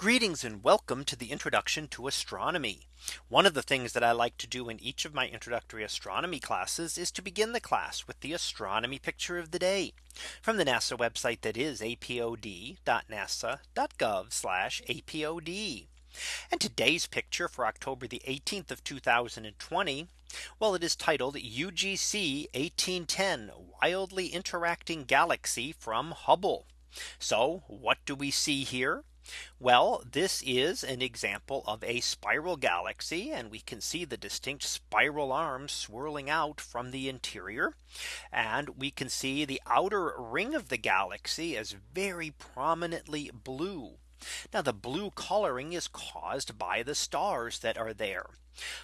Greetings and welcome to the introduction to astronomy. One of the things that I like to do in each of my introductory astronomy classes is to begin the class with the astronomy picture of the day from the NASA website that is apod.nasa.gov apod. And today's picture for October the 18th of 2020. Well, it is titled UGC 1810 wildly interacting galaxy from Hubble. So what do we see here? Well, this is an example of a spiral galaxy and we can see the distinct spiral arms swirling out from the interior. And we can see the outer ring of the galaxy as very prominently blue. Now the blue coloring is caused by the stars that are there.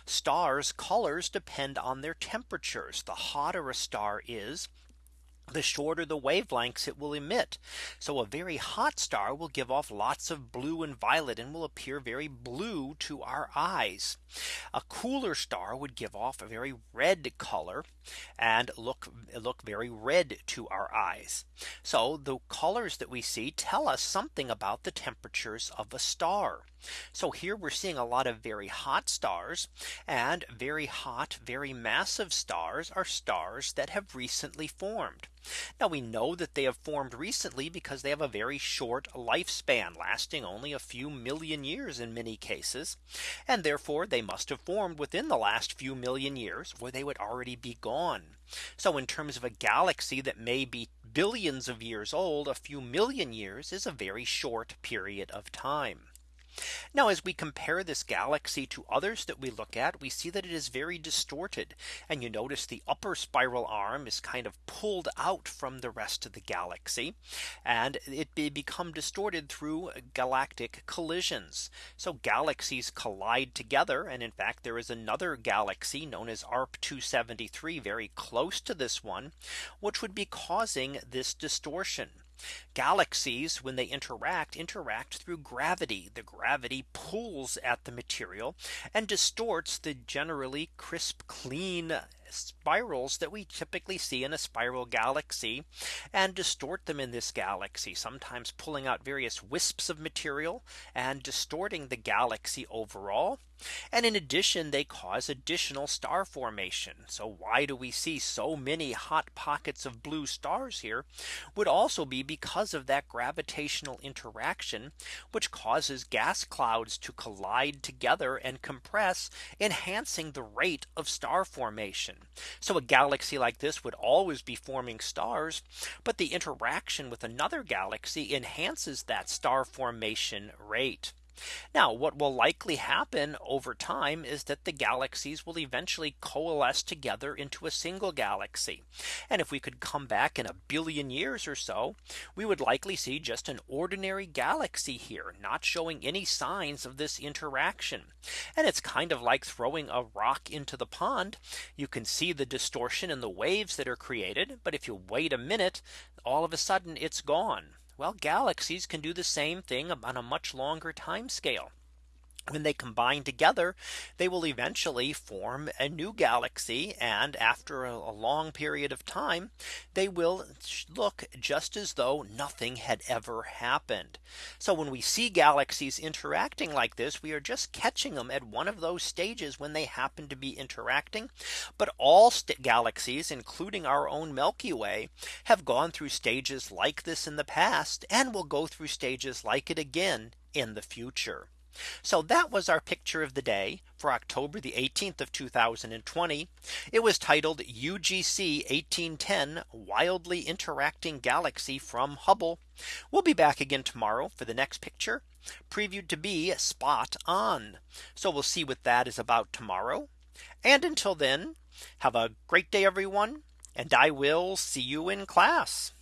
Stars colors depend on their temperatures. The hotter a star is, the shorter the wavelengths it will emit. So a very hot star will give off lots of blue and violet and will appear very blue to our eyes. A cooler star would give off a very red color and look look very red to our eyes. So the colors that we see tell us something about the temperatures of a star. So here we're seeing a lot of very hot stars and very hot, very massive stars are stars that have recently formed. Now we know that they have formed recently because they have a very short lifespan lasting only a few million years in many cases. And therefore they must have formed within the last few million years where they would already be gone. So in terms of a galaxy that may be billions of years old, a few million years is a very short period of time. Now as we compare this galaxy to others that we look at, we see that it is very distorted. And you notice the upper spiral arm is kind of pulled out from the rest of the galaxy. And it become distorted through galactic collisions. So galaxies collide together. And in fact, there is another galaxy known as ARP 273 very close to this one, which would be causing this distortion. Galaxies when they interact interact through gravity. The gravity pulls at the material and distorts the generally crisp clean spirals that we typically see in a spiral galaxy and distort them in this galaxy sometimes pulling out various wisps of material and distorting the galaxy overall. And in addition, they cause additional star formation. So why do we see so many hot pockets of blue stars here would also be because of that gravitational interaction, which causes gas clouds to collide together and compress, enhancing the rate of star formation. So a galaxy like this would always be forming stars. But the interaction with another galaxy enhances that star formation rate. Now what will likely happen over time is that the galaxies will eventually coalesce together into a single galaxy. And if we could come back in a billion years or so, we would likely see just an ordinary galaxy here not showing any signs of this interaction. And it's kind of like throwing a rock into the pond. You can see the distortion in the waves that are created. But if you wait a minute, all of a sudden it's gone. Well, galaxies can do the same thing on a much longer time scale when they combine together, they will eventually form a new galaxy. And after a, long period of time, they will look just as though nothing had ever happened. So when we see galaxies interacting like this, we are just catching them at one of those stages when they happen to be interacting. But all galaxies, including our own Milky Way, have gone through stages like this in the past and will go through stages like it again in the future. So that was our picture of the day for October the 18th of 2020. It was titled UGC 1810 wildly interacting galaxy from Hubble. We'll be back again tomorrow for the next picture previewed to be spot on. So we'll see what that is about tomorrow. And until then, have a great day, everyone. And I will see you in class.